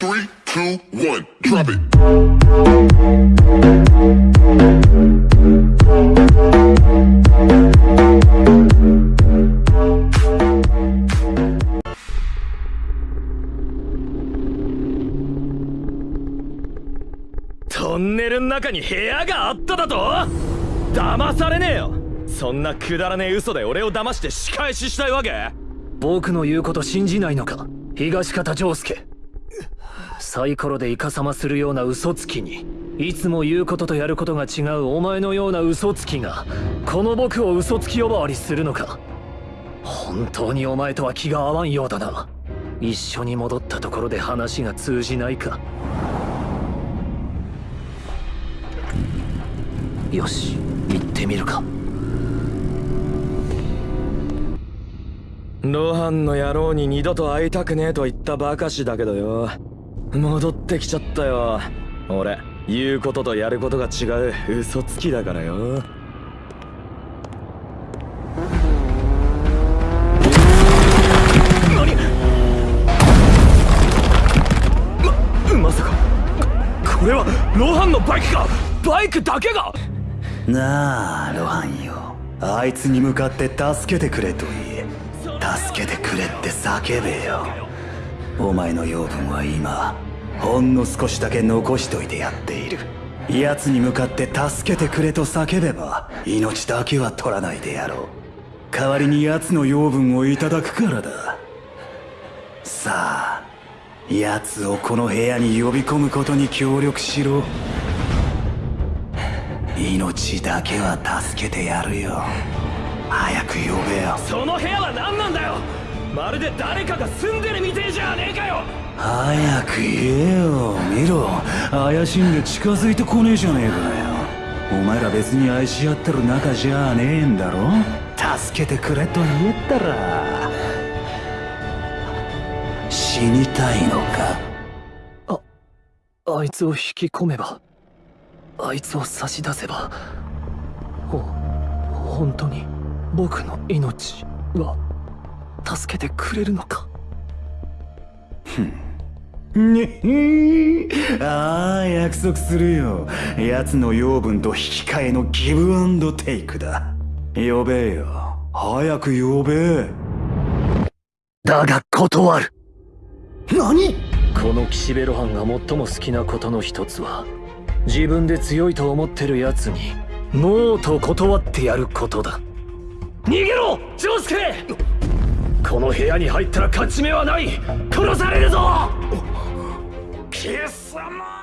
Three, two, one, drop it. トンネルの中に部屋があっただと？騙されねえよ。そんなくだらねえ嘘で俺を騙して仕返ししたいわけ？僕の言うこと信じないのか？東方丈介サイコロでイカサマするような嘘つきにいつも言うこととやることが違うお前のような嘘つきがこの僕を嘘つき呼ばわりするのか。本当にお前とは気が合わんようだな。一緒に戻ったところで話が通じないか。よし行ってみるか。ロハンの野郎に二度と会いたくねえと言ったばかしだけどよ。戻ってきちゃったよ。俺言うこととやることが違う。嘘つきだからよ。何？ままさか。これはロハンのバイクか？バイクだけが？なあロハンよ。あいつに向かって助けてくれと言え。助けてくれって叫べよ。お前の養分は今ほんの少しだけ残しといてやっている。奴に向かって助けてくれと叫べば命だけは取らないでやろう。代わりに奴の養分をいただくからだ。さあ奴をこの部屋に呼び込むことに協力しろ。命だけは助けてやるよ。早く呼べよ。その部屋まるで誰かが住んでるみてえじゃねえかよ。早く言えよ見ろ。怪しんで近づいてこねえじゃねえかよ。お前ら別に愛し合ってる仲じゃねえんだろ。助けてくれと言ったら。死にたいのか？あいつを引き込めばあいつを差し出せばほ本当に僕の命は助けてくれるのか？にひああ約束するよ。奴の養分と引き換えのギブアンドテイクだ。呼べよ。早く呼べ。だが断る。何？この岸辺露伴が最も好きなことの一つは自分で強いと思ってる奴にノーと断ってやることだ。逃げろ！丈介この部屋に入ったら勝ち目はない。殺されるぞ！貴様